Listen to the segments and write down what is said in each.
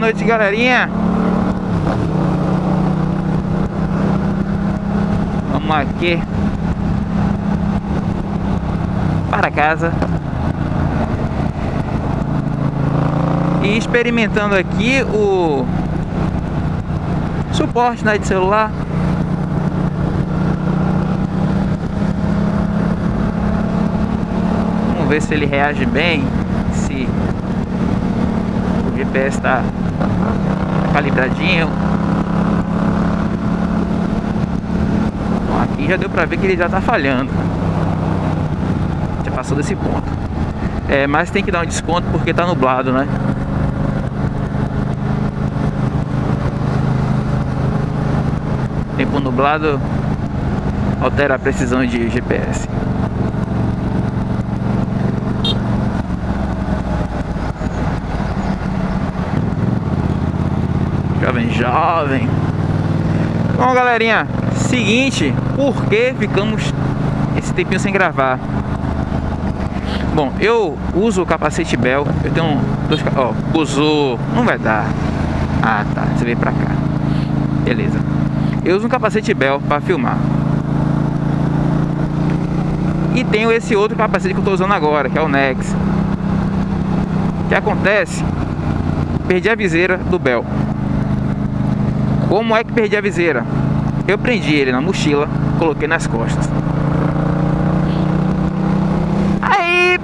noite, galerinha. Vamos aqui para casa. E experimentando aqui o suporte né, de celular. Vamos ver se ele reage bem, GPS está calibradinho. Bom, aqui já deu para ver que ele já está falhando. Já passou desse ponto. É, mas tem que dar um desconto porque está nublado, né? Tempo nublado altera a precisão de GPS. Jovem. Bom, galerinha, seguinte, por que ficamos esse tempinho sem gravar? Bom, eu uso o capacete Bell, eu tenho dois, ó, uso, não vai dar. Ah, tá, você veio pra cá. Beleza. Eu uso um capacete Bell para filmar. E tenho esse outro capacete que eu estou usando agora, que é o Nex. O que acontece? Perdi a viseira do Bell. Como é que perdi a viseira? Eu prendi ele na mochila, coloquei nas costas. Aí...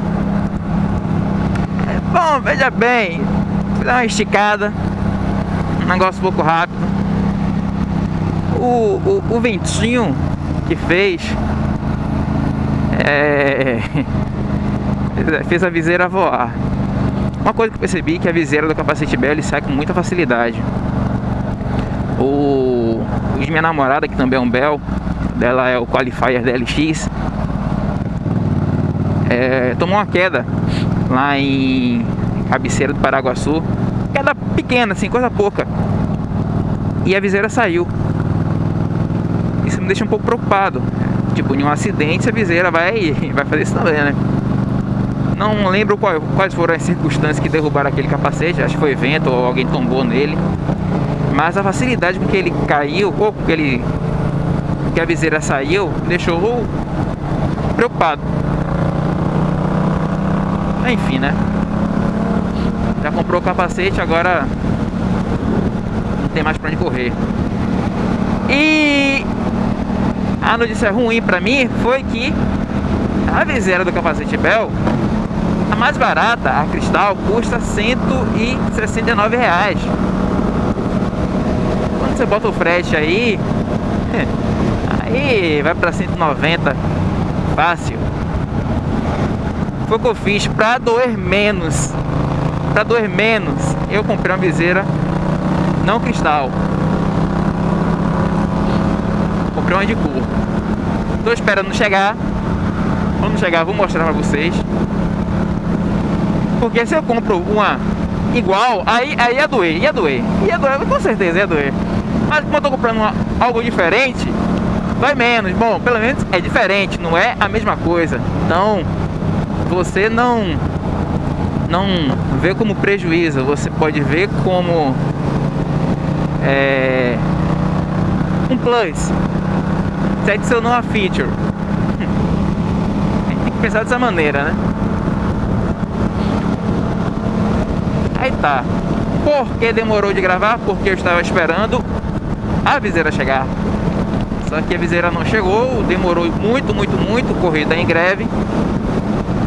Bom, veja bem, vou dar uma esticada. Um negócio um pouco rápido o, o, o ventinho que fez é, fez a viseira voar. Uma coisa que eu percebi é que a viseira do capacete Bell sai com muita facilidade. O, de minha namorada, que também é um Bell, dela é o Qualifier DLX, é, tomou uma queda lá em cabeceira do Paraguaçu. Queda pequena, assim, coisa pouca. E a viseira saiu isso me deixa um pouco preocupado. Tipo, em um acidente a viseira vai, vai fazer isso também, né? Não lembro qual, quais foram as circunstâncias que derrubaram aquele capacete, acho que foi vento ou alguém tombou nele. Mas a facilidade com que ele caiu, ou com que, ele, que a viseira saiu, deixou preocupado. Enfim, né? Já comprou o capacete, agora não tem mais pra onde correr. E a notícia ruim pra mim foi que a viseira do capacete Bell, a mais barata, a Cristal, custa 169 reais. Você bota o frete aí, aí vai pra 190, fácil. Foi o que eu fiz pra doer menos. Pra doer menos, eu comprei uma viseira não cristal comprei uma de cor. Tô esperando chegar. Quando chegar, vou mostrar pra vocês. Porque se eu compro uma igual, aí, aí ia doer, ia doer. Ia doer, com certeza ia doer. Mas como eu tô comprando uma, algo diferente, vai menos. Bom, pelo menos é diferente, não é a mesma coisa. Então, você não não vê como prejuízo, você pode ver como é, um plus. Você adicionou a feature. Tem que pensar dessa maneira, né? Aí tá. Por que demorou de gravar? Porque eu estava esperando a viseira chegar. Só que a viseira não chegou, demorou muito, muito, muito, corrida em greve.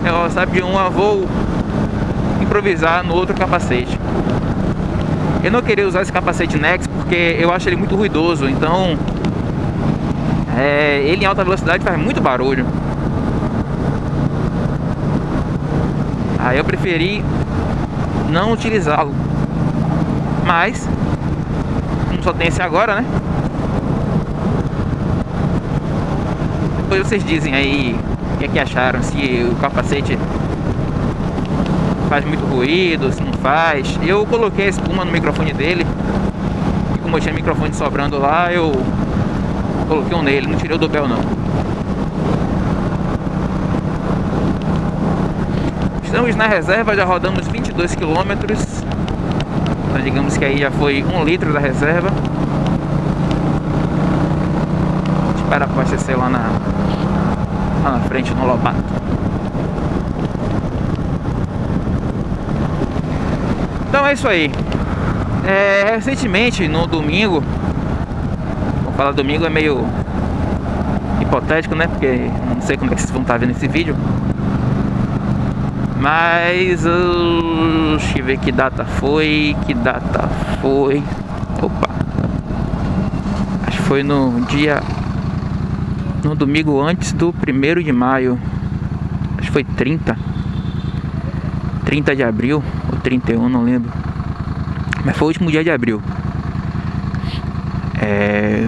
Eu sabe de uma, vou improvisar no outro capacete. Eu não queria usar esse capacete Nex porque eu acho ele muito ruidoso, então é, ele em alta velocidade faz muito barulho. Aí eu preferi não utilizá-lo. Mas, só tem esse agora, né? Depois vocês dizem aí o que é que acharam, se o capacete faz muito ruído, se não faz. Eu coloquei a espuma no microfone dele. E como eu tinha microfone sobrando lá, eu coloquei um nele, não tirei o do Bel não. Estamos na reserva, já rodamos 22 quilômetros. Então digamos que aí já foi um litro da reserva. Espera abastecer lá na, lá na frente no Lobato. Então é isso aí. É, recentemente, no domingo, vou falar domingo é meio hipotético, né? Porque não sei como é que vocês vão estar vendo esse vídeo. Mas uh, deixa eu ver que data foi, que data foi. Opa. Acho que foi no dia no domingo antes do primeiro de maio. Acho que foi 30. 30 de abril ou 31, não lembro. Mas foi o último dia de abril. É,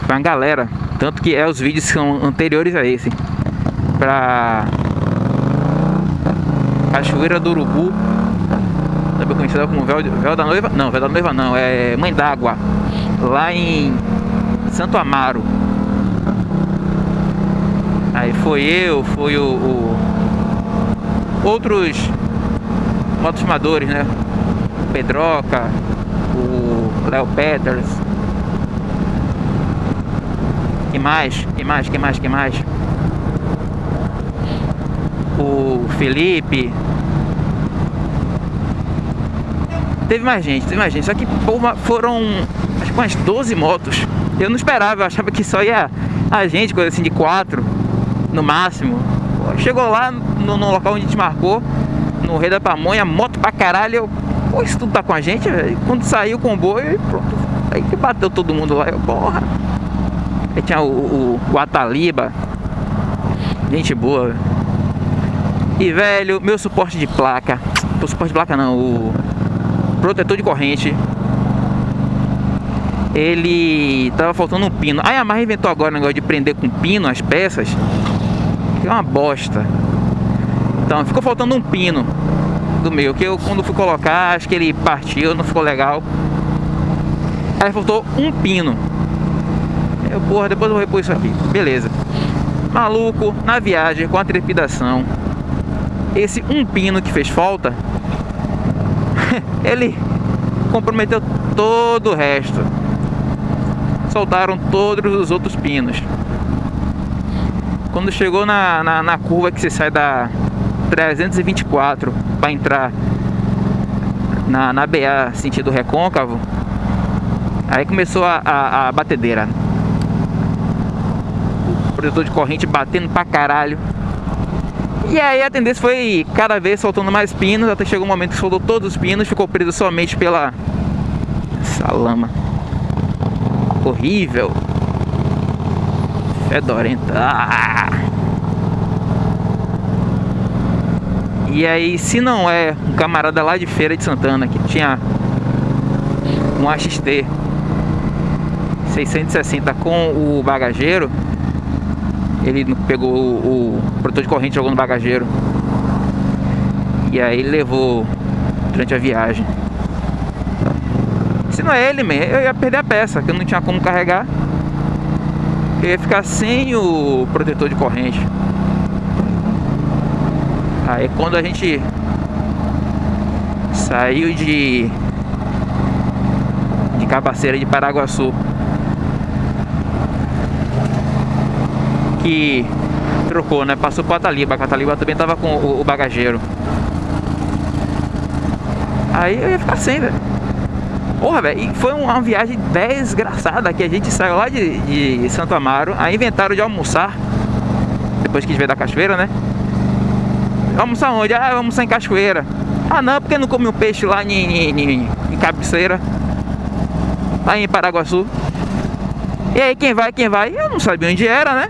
foi uma galera. Tanto que é, os vídeos são anteriores a esse. Pra Cachoeira do Urubu. Também conhecida como Véu, Véu da Noiva. Não, Véu da Noiva não. É Mãe d'Água. Lá em Santo Amaro. Aí foi eu, foi o, o outros motofilmadores, né? Pedroca, o Léo Peters. Que mais? Que mais? Que mais? Que mais? O Felipe. Teve mais gente, teve mais gente. Só que pô, foram acho que umas 12 motos. Eu não esperava, eu achava que só ia a gente, coisa assim de quatro no máximo. Chegou lá no, no local onde a gente marcou, no Rei da Pamonha, moto pra caralho. Eu, pô, isso tudo tá com a gente, velho. Quando saiu o comboio, pronto. Aí que bateu todo mundo lá. Eu, porra. Aí tinha o, o, o Ataliba. Gente boa. E velho, meu suporte de placa. O suporte de placa não, o protetor de corrente. Ele tava faltando um pino. Aí a Yamaha inventou agora o negócio de prender com pino as peças. Que é uma bosta. Então ficou faltando um pino do meu, que eu quando fui colocar, acho que ele partiu, não ficou legal. Aí faltou um pino. Eu, porra, depois eu vou repor isso aqui. Beleza. Maluco, na viagem, com a trepidação. Esse um pino que fez falta, ele comprometeu todo o resto. Soltaram todos os outros pinos. Quando chegou na, na, na curva que você sai da 324 para entrar na, na BA sentido recôncavo, aí começou a, a, a batedeira. O protetor de corrente batendo pra caralho. E aí a tendência foi cada vez soltando mais pinos, até chegou um momento que soltou todos os pinos, ficou preso somente pela essa lama horrível. Fedorenta. Ah! E aí, se não é um camarada lá de Feira de Santana que tinha um AXT 660 com o bagageiro, ele pegou o, o protetor de corrente jogou no bagageiro. E aí ele levou durante a viagem. Se não é ele, man, eu ia perder a peça, que eu não tinha como carregar. Eu ia ficar sem o protetor de corrente. Aí quando a gente saiu de de Cabaceira de Paraguaçu que trocou, né? Passou para Ataliba, a Ataliba também tava com o, o bagageiro. Aí eu ia ficar sem, velho. Porra, velho, e foi uma viagem desgraçada que a gente saiu lá de, de Santo Amaro, aí inventaram de almoçar, depois que a gente veio da cachoeira, né? Almoçar onde? Ah, vamos almoçar em cachoeira. Ah não, porque não come um peixe lá em, em, em, em cabeceira, lá em Paraguaçu. E aí quem vai, quem vai? Eu não sabia onde era, né?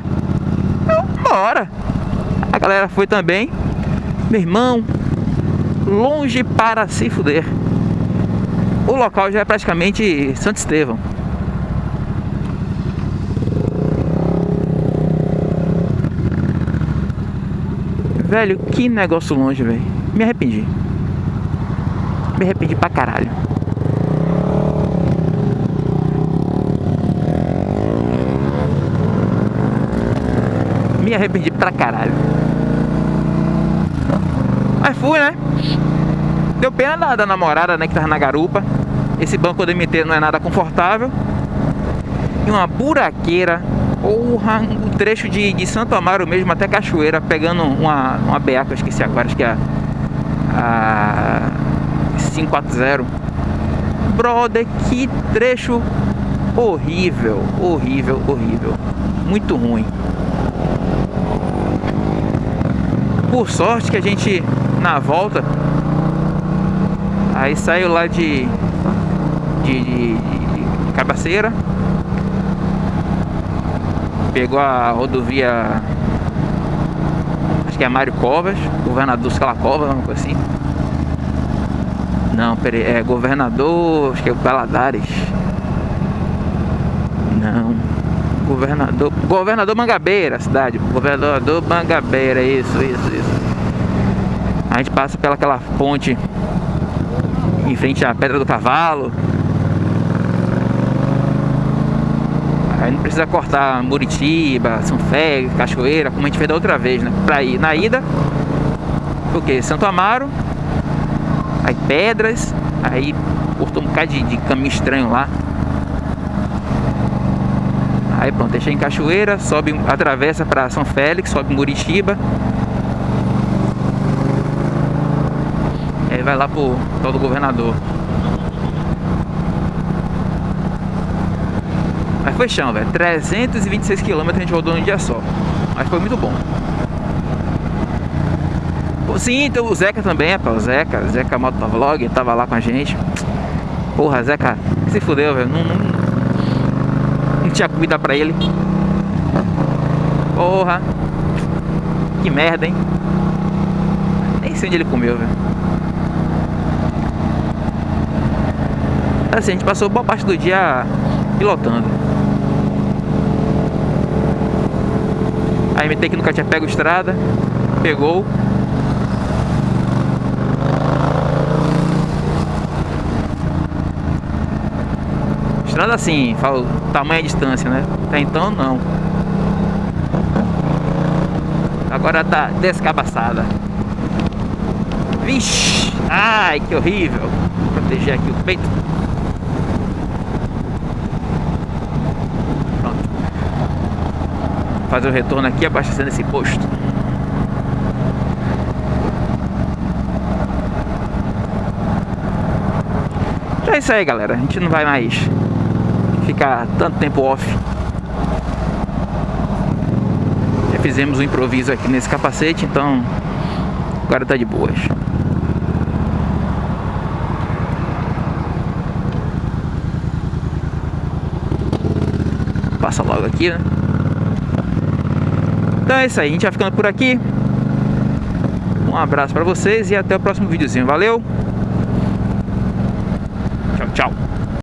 Eu, bora. A galera foi também. Meu irmão, longe para se fuder o local já é praticamente Santo Estevão. Velho, que negócio longe, velho. Me arrependi. Me arrependi pra caralho. Me arrependi pra caralho. Mas fui, né? Deu pena da, da namorada, né, que tava na garupa. Esse banco do MT não é nada confortável. E uma buraqueira. Porra, um trecho de, de Santo Amaro mesmo até Cachoeira, pegando uma, uma BA que eu esqueci agora, acho que é a, a 540. Brother, que trecho horrível, horrível, horrível. Muito ruim. Por sorte que a gente, na volta, aí saiu lá de, de, de, de Cabaceira, pegou a rodovia, acho que é Mário Covas, governador Scala Covas, uma coisa assim. Não, peraí, é governador, acho que é o Baladares. Não. Governador. Governador Mangabeira, cidade. Governador Mangabeira, isso, isso, isso. A gente passa pela aquela ponte em frente à Pedra do Cavalo. Aí não precisa cortar Muritiba, São Félix, Cachoeira, como a gente fez da outra vez, né? Pra ir na ida, o? Santo Amaro, aí Pedras, aí cortou um bocado de, de caminho estranho lá. Aí pronto, deixa em Cachoeira, sobe, atravessa para São Félix, sobe Muritiba. Aí vai lá pro tal do governador. Mas foi chão, velho. 326 km a gente rodou num dia só. Mas foi muito bom. Sim, então o Zeca também, rapaz. O Zeca, Zeca Motovlog, tava lá com a gente. Porra, Zeca, se fudeu, velho. Não, não, não tinha comida pra ele. Porra. Que merda, hein? Nem sei onde ele comeu, velho. Assim, a gente passou boa parte do dia pilotando. A MT que nunca tinha pego estrada, pegou. Estrada assim, falo tamanho e distância, né? Até então não. Agora tá descabaçada. Vixe! Ai, que horrível! Vou proteger aqui o peito. Pronto. Fazer o retorno aqui abastecendo esse posto. Então é isso aí, galera. A gente não vai mais ficar tanto tempo off. Já fizemos um improviso aqui nesse capacete, então agora tá de boas. Passa logo aqui, né? Então é isso aí, a gente vai ficando por aqui. Um abraço pra vocês e até o próximo videozinho. Valeu! Tchau, tchau!